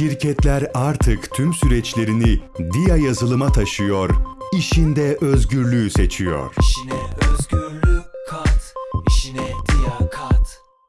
Şirketler artık tüm süreçlerini DIA yazılıma taşıyor, işinde özgürlüğü seçiyor. İşine özgürlük kat, işine